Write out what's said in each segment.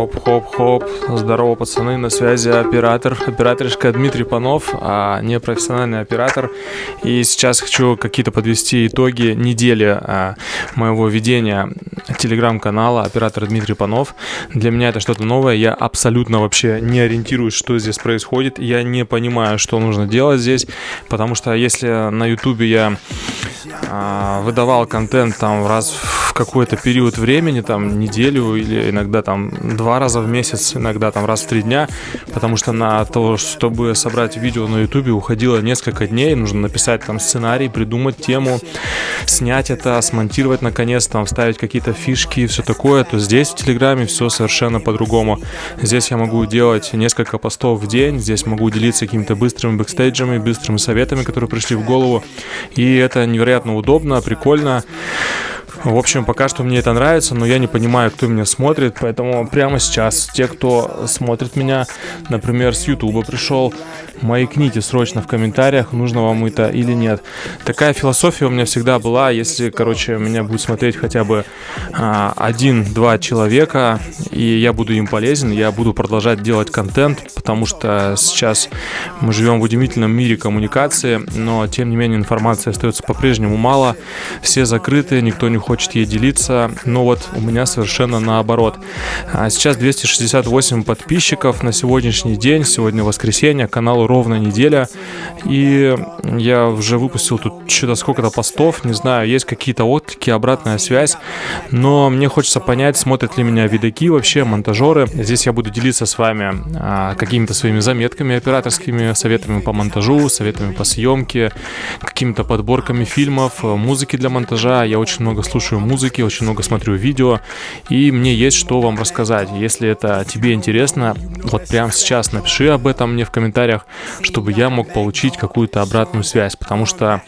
Хоп-хоп-хоп. Здорово, пацаны, на связи оператор. Операторишка Дмитрий Панов, а не профессиональный оператор. И сейчас хочу какие-то подвести итоги недели а, моего ведения телеграм-канала оператор Дмитрий Панов. Для меня это что-то новое. Я абсолютно вообще не ориентируюсь, что здесь происходит. Я не понимаю, что нужно делать здесь, потому что если на ютубе я а, выдавал контент там раз в какой-то период времени, там неделю или иногда там два раза в месяц, иногда там раз в три дня, потому что на то, чтобы собрать видео на ютубе уходило несколько дней, нужно написать там сценарий, придумать тему, снять это, смонтировать наконец, там вставить какие-то фишки и все такое, то здесь в Телеграме все совершенно по-другому. Здесь я могу делать несколько постов в день, здесь могу делиться какими-то быстрыми бэкстейджами, быстрыми советами, которые пришли в голову, и это невероятно удобно, прикольно. В общем, пока что мне это нравится, но я не понимаю, кто меня смотрит, поэтому прямо сейчас те, кто смотрит меня, например, с YouTube пришел, маякните срочно в комментариях, нужно вам это или нет. Такая философия у меня всегда была, если, короче, меня будет смотреть хотя бы а, один-два человека, и я буду им полезен, я буду продолжать делать контент, потому что сейчас мы живем в удивительном мире коммуникации, но, тем не менее, информации остается по-прежнему мало, все закрыты, никто не хочет ей делиться, но вот у меня совершенно наоборот. А сейчас 268 подписчиков на сегодняшний день, сегодня воскресенье, каналу ровно неделя, и я уже выпустил тут что-то сколько-то постов, не знаю, есть какие-то отклики, обратная связь, но мне хочется понять, смотрят ли меня видаки вообще, монтажеры. Здесь я буду делиться с вами а, какими-то своими заметками операторскими, советами по монтажу, советами по съемке, какими-то подборками фильмов, музыки для монтажа. Я очень много слушаю музыки, очень много смотрю видео, и мне есть что вам рассказать. Если это тебе интересно, вот прямо сейчас напиши об этом мне в комментариях, чтобы я мог получить какую-то обратную связь, потому что,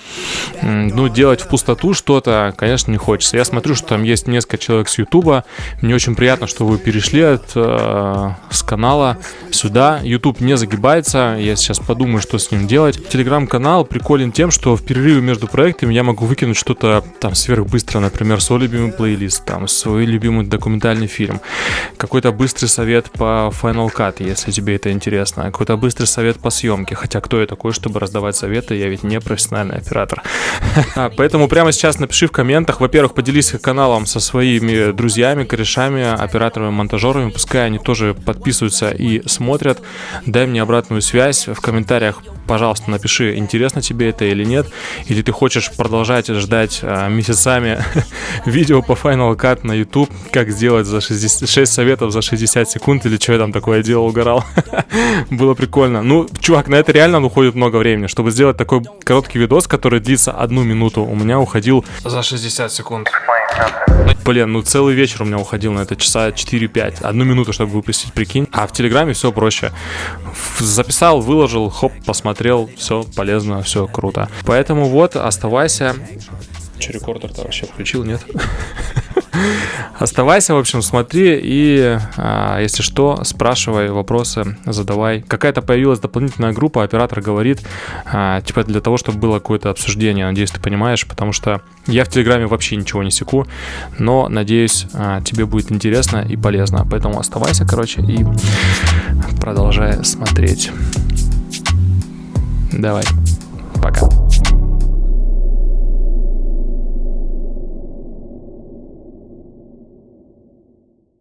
ну, делать в пустоту что-то, конечно, не хочется. Я смотрю, что там есть несколько человек с Ютуба, мне очень приятно, что вы перешли от, э, с канала сюда. YouTube не загибается, я сейчас подумаю, что с ним делать. Телеграм-канал приколен тем, что в перерыве между проектами я могу выкинуть что-то там сверхбыстро, например, свой любимый плейлист, там, свой любимый документальный фильм, какой-то быстрый совет по Final Cut, если тебе это интересно, какой-то быстрый совет по съемке, хотя кто я такой, чтобы раздавать советы, я ведь не профессиональный оператор. Поэтому прямо сейчас напиши в комментах, во-первых, поделись каналом со своими друзьями, корешами, операторами, монтажерами, пускай они тоже подписываются и смотрят, дай мне обратную связь в комментариях, пожалуйста, напиши, интересно тебе это или нет, или ты хочешь продолжать ждать а, месяцами видео по Final Cut на YouTube, как сделать за 60, 6 советов за 60 секунд, или что я там такое делал, угорал. Было прикольно. Ну, чувак, на это реально уходит много времени. Чтобы сделать такой короткий видос, который длится одну минуту, у меня уходил за 60 секунд. Блин, ну целый вечер у меня уходил на это, часа 4-5. Одну минуту, чтобы выпустить, прикинь. А в Телеграме все проще. Записал, выложил, хоп, посмотрел, все полезно, все круто. Поэтому вот, оставайся. Че, рекордер-то вообще включил, нет? Оставайся, в общем, смотри и, а, если что, спрашивай вопросы, задавай. Какая-то появилась дополнительная группа, оператор говорит, а, типа для того, чтобы было какое-то обсуждение. Надеюсь, ты понимаешь, потому что я в Телеграме вообще ничего не секу, но, надеюсь, а, тебе будет интересно и полезно. Поэтому оставайся, короче, и продолжай смотреть. Давай.